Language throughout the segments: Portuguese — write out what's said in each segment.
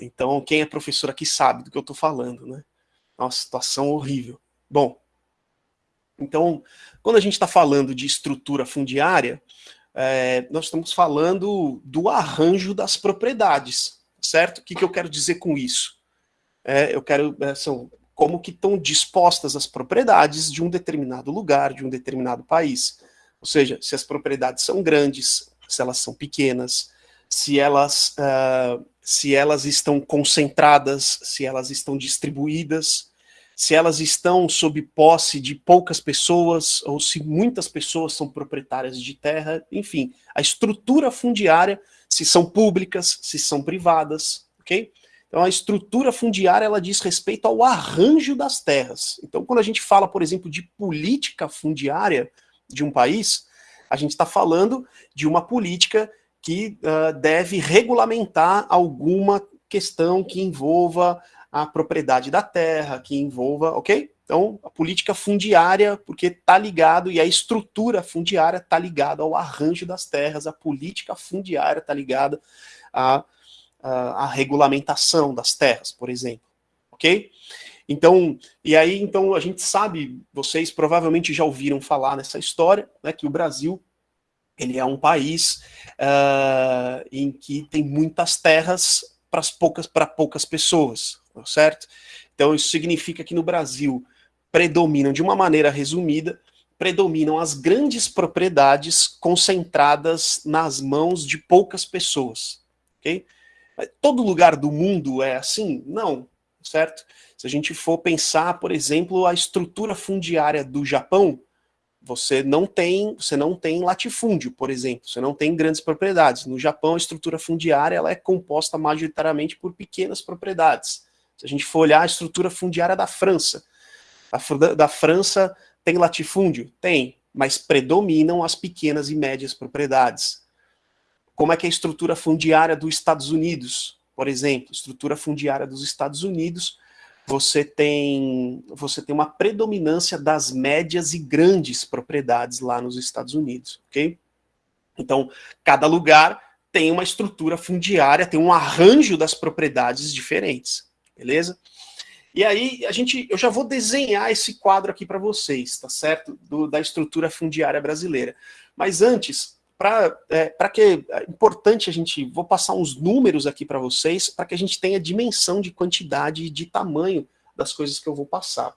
Então, quem é professor aqui sabe do que eu estou falando, né? Nossa, situação horrível. Bom, então, quando a gente está falando de estrutura fundiária, é, nós estamos falando do arranjo das propriedades, certo? O que, que eu quero dizer com isso? É, eu quero, é, são como que estão dispostas as propriedades de um determinado lugar, de um determinado país. Ou seja, se as propriedades são grandes, se elas são pequenas, se elas, uh, se elas estão concentradas, se elas estão distribuídas, se elas estão sob posse de poucas pessoas, ou se muitas pessoas são proprietárias de terra, enfim, a estrutura fundiária, se são públicas, se são privadas, ok? Então a estrutura fundiária, ela diz respeito ao arranjo das terras. Então quando a gente fala, por exemplo, de política fundiária de um país, a gente está falando de uma política que uh, deve regulamentar alguma questão que envolva a propriedade da terra, que envolva, ok? Então, a política fundiária, porque está ligado, e a estrutura fundiária está ligada ao arranjo das terras, a política fundiária está ligada à, à, à, regulamentação das terras, por exemplo, ok? Então, e aí, então, a gente sabe, vocês provavelmente já ouviram falar nessa história, né, que o Brasil ele é um país uh, em que tem muitas terras para poucas, poucas pessoas, certo? Então isso significa que no Brasil predominam, de uma maneira resumida, predominam as grandes propriedades concentradas nas mãos de poucas pessoas, ok? Todo lugar do mundo é assim? Não, certo? Se a gente for pensar, por exemplo, a estrutura fundiária do Japão, você não tem, você não tem latifúndio, por exemplo, você não tem grandes propriedades. No Japão, a estrutura fundiária ela é composta majoritariamente por pequenas propriedades. Se a gente for olhar a estrutura fundiária da França, a da França tem latifúndio? Tem, mas predominam as pequenas e médias propriedades. Como é que é a estrutura fundiária dos Estados Unidos? Por exemplo, estrutura fundiária dos Estados Unidos você tem, você tem uma predominância das médias e grandes propriedades lá nos Estados Unidos, ok? Então, cada lugar tem uma estrutura fundiária, tem um arranjo das propriedades diferentes, beleza? E aí, a gente, eu já vou desenhar esse quadro aqui para vocês, tá certo? Do, da estrutura fundiária brasileira. Mas antes, para é, que é importante a gente, vou passar uns números aqui para vocês, para que a gente tenha dimensão de quantidade e de tamanho das coisas que eu vou passar.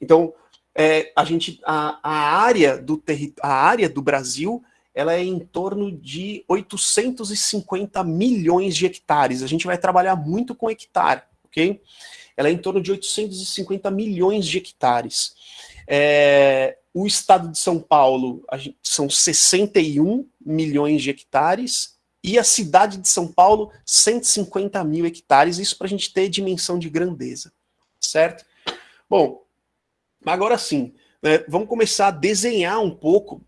Então, é, a gente, a, a, área do a área do Brasil, ela é em torno de 850 milhões de hectares. A gente vai trabalhar muito com hectare, ok? Ela é em torno de 850 milhões de hectares. É, o estado de São Paulo gente, são 61 milhões de hectares e a cidade de São Paulo 150 mil hectares, isso para a gente ter dimensão de grandeza, certo? Bom, agora sim, né, vamos começar a desenhar um pouco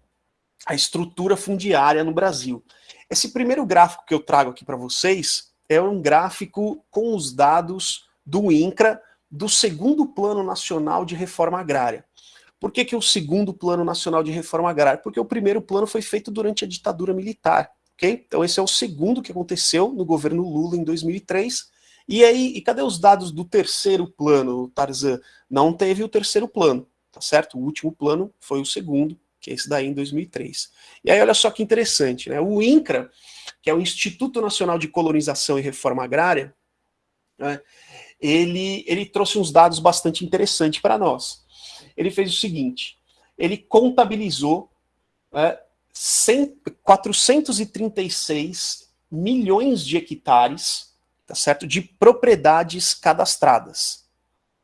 a estrutura fundiária no Brasil. Esse primeiro gráfico que eu trago aqui para vocês é um gráfico com os dados do INCRA, do segundo Plano Nacional de Reforma Agrária. Por que, que o segundo Plano Nacional de Reforma Agrária? Porque o primeiro plano foi feito durante a ditadura militar, ok? Então esse é o segundo que aconteceu no governo Lula em 2003. E aí, e cadê os dados do terceiro plano, Tarzan? Não teve o terceiro plano, tá certo? O último plano foi o segundo, que é esse daí em 2003. E aí olha só que interessante, né? O INCRA, que é o Instituto Nacional de Colonização e Reforma Agrária, né, ele, ele trouxe uns dados bastante interessantes para nós ele fez o seguinte, ele contabilizou é, 100, 436 milhões de hectares, tá certo, de propriedades cadastradas.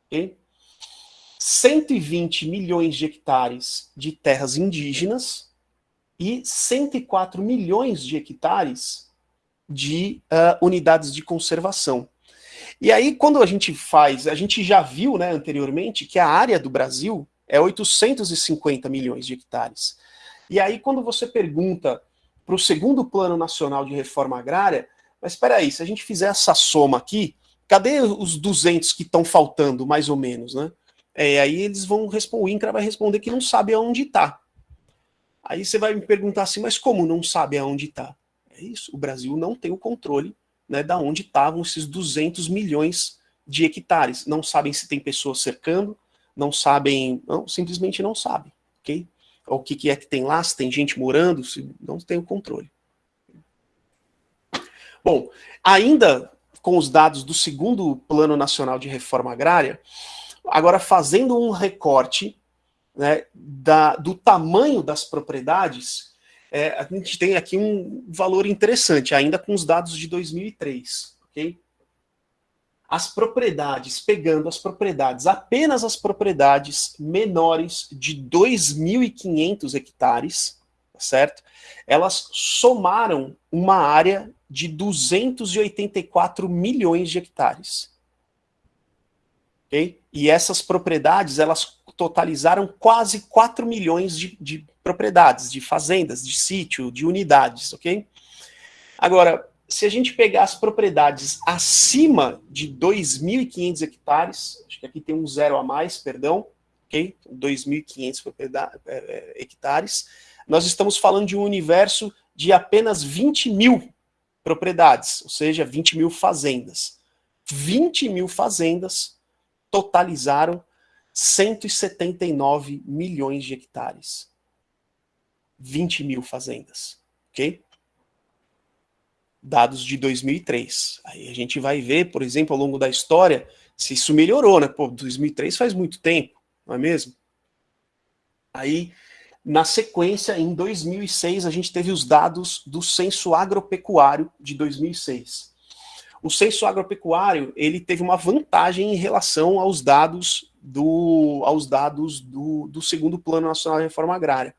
Okay? 120 milhões de hectares de terras indígenas e 104 milhões de hectares de uh, unidades de conservação. E aí, quando a gente faz, a gente já viu né, anteriormente que a área do Brasil é 850 milhões de hectares. E aí, quando você pergunta para o segundo Plano Nacional de Reforma Agrária, mas espera aí, se a gente fizer essa soma aqui, cadê os 200 que estão faltando, mais ou menos, né? É, aí eles vão responder, o INCRA vai responder que não sabe aonde está. Aí você vai me perguntar assim, mas como não sabe aonde está? É isso, o Brasil não tem o controle né, da onde estavam esses 200 milhões de hectares. Não sabem se tem pessoas cercando, não sabem, não, simplesmente não sabem, ok? O que, que é que tem lá, se tem gente morando, se não tem o controle. Bom, ainda com os dados do segundo Plano Nacional de Reforma Agrária, agora fazendo um recorte né, da, do tamanho das propriedades, é, a gente tem aqui um valor interessante, ainda com os dados de 2003, ok? As propriedades, pegando as propriedades, apenas as propriedades menores de 2.500 hectares, tá certo? Elas somaram uma área de 284 milhões de hectares. Okay? E essas propriedades, elas totalizaram quase 4 milhões de, de propriedades, de fazendas, de sítio, de unidades, ok? Agora, se a gente pegar as propriedades acima de 2.500 hectares, acho que aqui tem um zero a mais, perdão, ok? 2.500 é, é, hectares, nós estamos falando de um universo de apenas 20 mil propriedades, ou seja, 20 mil fazendas. 20 mil fazendas totalizaram 179 milhões de hectares. 20 mil fazendas, ok? Dados de 2003. Aí a gente vai ver, por exemplo, ao longo da história, se isso melhorou, né? Pô, 2003 faz muito tempo, não é mesmo? Aí na sequência, em 2006, a gente teve os dados do Censo Agropecuário de 2006. O Censo Agropecuário, ele teve uma vantagem em relação aos dados do, aos dados do, do segundo Plano Nacional de Reforma Agrária,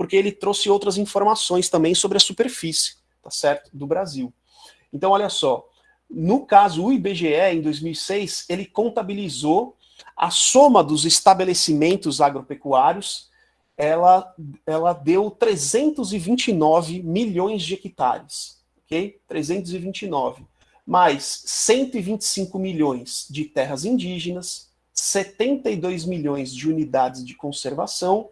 porque ele trouxe outras informações também sobre a superfície, tá certo, do Brasil. Então, olha só, no caso, o IBGE, em 2006, ele contabilizou a soma dos estabelecimentos agropecuários ela, ela deu 329 milhões de hectares, ok? 329. Mais 125 milhões de terras indígenas, 72 milhões de unidades de conservação,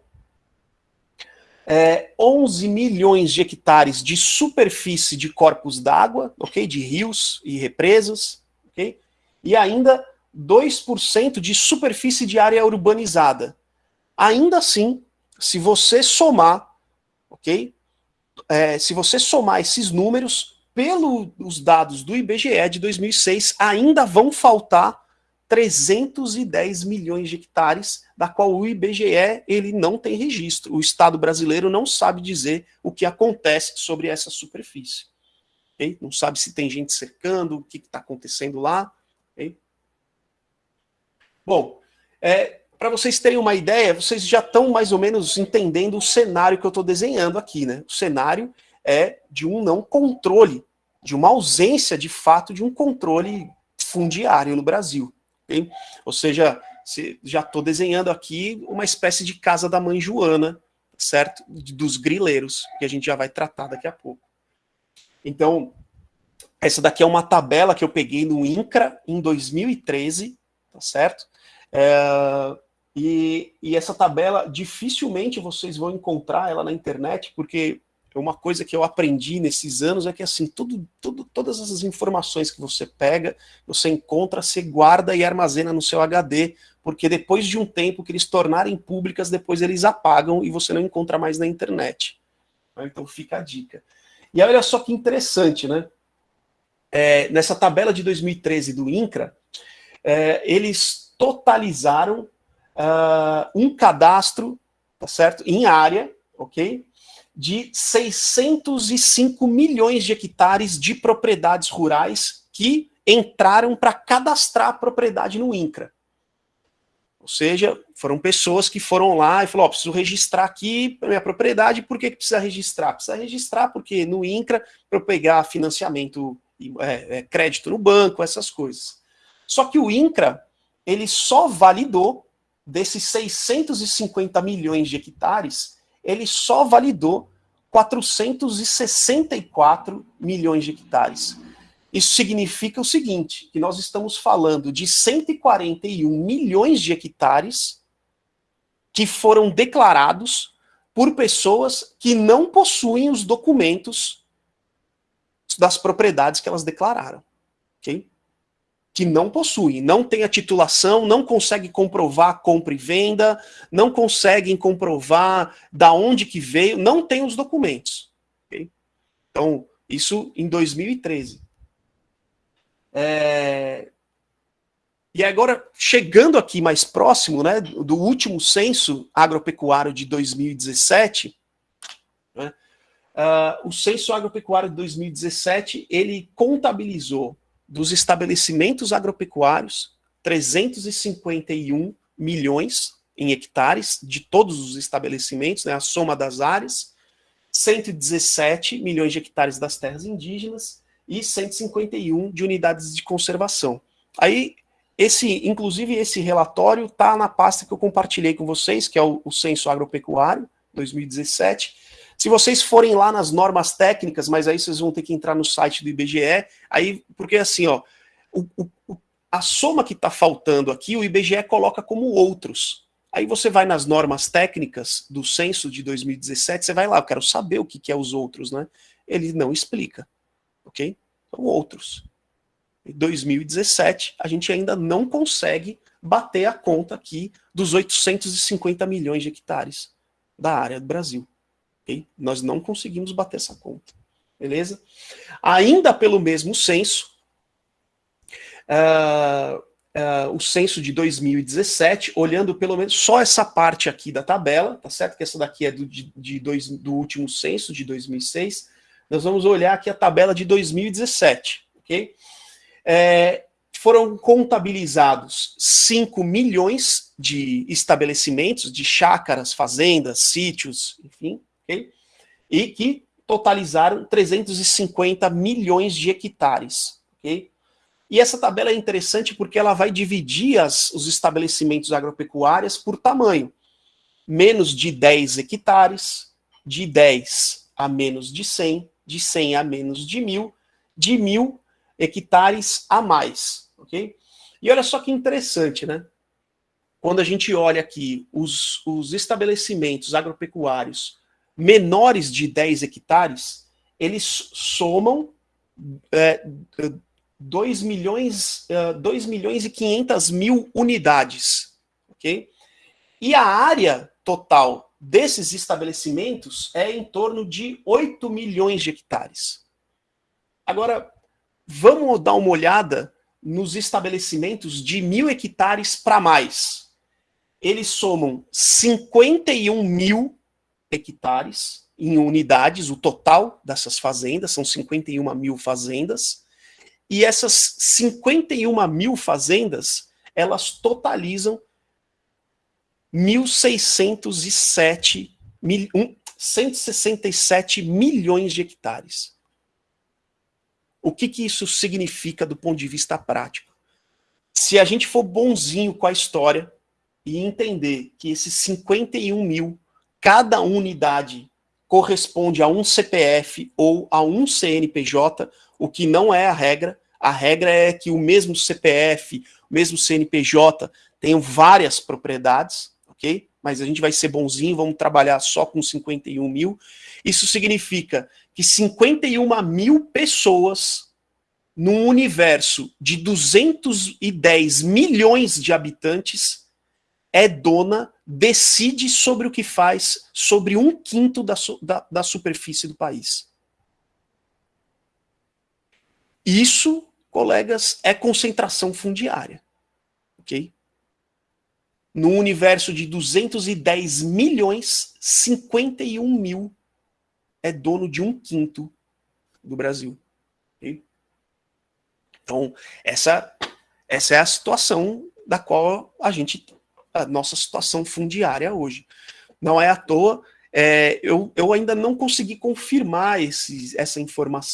é, 11 milhões de hectares de superfície de corpos d'água, ok? De rios e represas, ok? E ainda 2% de superfície de área urbanizada. Ainda assim, se você somar, ok? É, se você somar esses números, pelos dados do IBGE de 2006, ainda vão faltar 310 milhões de hectares, da qual o IBGE ele não tem registro. O Estado brasileiro não sabe dizer o que acontece sobre essa superfície. Okay? Não sabe se tem gente cercando, o que está acontecendo lá. Okay? Bom, é, para vocês terem uma ideia, vocês já estão mais ou menos entendendo o cenário que eu estou desenhando aqui, né? O cenário é de um não controle, de uma ausência de fato de um controle fundiário no Brasil. Ou seja, já estou desenhando aqui uma espécie de casa da mãe Joana, certo? Dos grileiros, que a gente já vai tratar daqui a pouco. Então, essa daqui é uma tabela que eu peguei no INCRA em 2013, tá certo? É, e, e, essa tabela, dificilmente vocês vão encontrar ela na internet, porque uma coisa que eu aprendi nesses anos é que assim, tudo, tudo, todas essas informações que você pega, você encontra, você guarda e armazena no seu HD, porque depois de um tempo que eles tornarem públicas, depois eles apagam e você não encontra mais na internet. Então fica a dica. E olha só que interessante, né? É, nessa tabela de 2013 do INCRA, é, eles totalizaram uh, um cadastro, tá certo? Em área, ok? De 605 milhões de hectares de propriedades rurais que entraram para cadastrar a propriedade no INCRA. Ou seja, foram pessoas que foram lá e falaram, oh, preciso registrar aqui a minha propriedade, por que, que precisa registrar? Precisa registrar porque no INCRA, para eu pegar financiamento, é, é, crédito no banco, essas coisas. Só que o INCRA, ele só validou desses 650 milhões de hectares, ele só validou 464 milhões de hectares. Isso significa o seguinte, que nós estamos falando de 141 milhões de hectares que foram declarados por pessoas que não possuem os documentos das propriedades que elas declararam. ok? Que não possuem, não tem a titulação, não conseguem comprovar compra e venda, não conseguem comprovar da onde que veio, não tem os documentos. ok? Então, isso em 2013. É... E agora, chegando aqui mais próximo, né, do último censo agropecuário de 2017, né, uh, o censo agropecuário de 2017, ele contabilizou dos estabelecimentos agropecuários 351 milhões em hectares de todos os estabelecimentos, né, a soma das áreas, 117 milhões de hectares das terras indígenas e 151 de unidades de conservação. Aí esse, inclusive, esse relatório está na pasta que eu compartilhei com vocês, que é o, o Censo Agropecuário 2017. Se vocês forem lá nas normas técnicas, mas aí vocês vão ter que entrar no site do IBGE, aí, porque assim, ó, o, o, a soma que está faltando aqui, o IBGE coloca como outros. Aí você vai nas normas técnicas do censo de 2017, você vai lá, eu quero saber o que, que é os outros, né? Ele não explica, ok? São outros. Em 2017, a gente ainda não consegue bater a conta aqui dos 850 milhões de hectares da área do Brasil. Okay? Nós não conseguimos bater essa conta. Beleza? Ainda pelo mesmo censo, uh, uh, o censo de 2017, olhando pelo menos só essa parte aqui da tabela, tá certo? Que essa daqui é do, de, de dois, do último censo, de 2006. Nós vamos olhar aqui a tabela de 2017, ok? é, foram contabilizados 5 milhões de estabelecimentos, de chácaras, fazendas, sítios, enfim, okay? e que totalizaram 350 milhões de hectares. Okay? E essa tabela é interessante porque ela vai dividir as, os estabelecimentos agropecuários por tamanho. Menos de 10 hectares, de 10 a menos de 100, de 100 a menos de 1000, de 1000 hectares a mais, ok? E olha só que interessante, né? Quando a gente olha aqui os, os estabelecimentos agropecuários menores de 10 hectares, eles somam é, 2 milhões, 2 é, milhões e 500 mil unidades, ok? E a área total desses estabelecimentos é em torno de 8 milhões de hectares. Agora, Vamos dar uma olhada nos estabelecimentos de mil hectares para mais. Eles somam 51 mil hectares em unidades, o total dessas fazendas, são 51 mil fazendas, e essas 51 mil fazendas, elas totalizam 1.607 mil, 167 milhões de hectares. O que, que isso significa do ponto de vista prático? Se a gente for bonzinho com a história e entender que esses 51 mil, cada unidade corresponde a um CPF ou a um CNPJ, o que não é a regra. A regra é que o mesmo CPF, o mesmo CNPJ tenham várias propriedades, ok? Mas a gente vai ser bonzinho, vamos trabalhar só com 51 mil. Isso significa que 51 mil pessoas num universo de 210 milhões de habitantes é dona, decide sobre o que faz sobre um quinto da, da, da superfície do país. Isso, colegas, é concentração fundiária. Ok? No universo de 210 milhões, 51 mil é dono de um quinto do Brasil. Okay? Então, essa, essa é a situação da qual a gente, a nossa situação fundiária hoje. Não é à toa, é, eu, eu ainda não consegui confirmar esse, essa informação,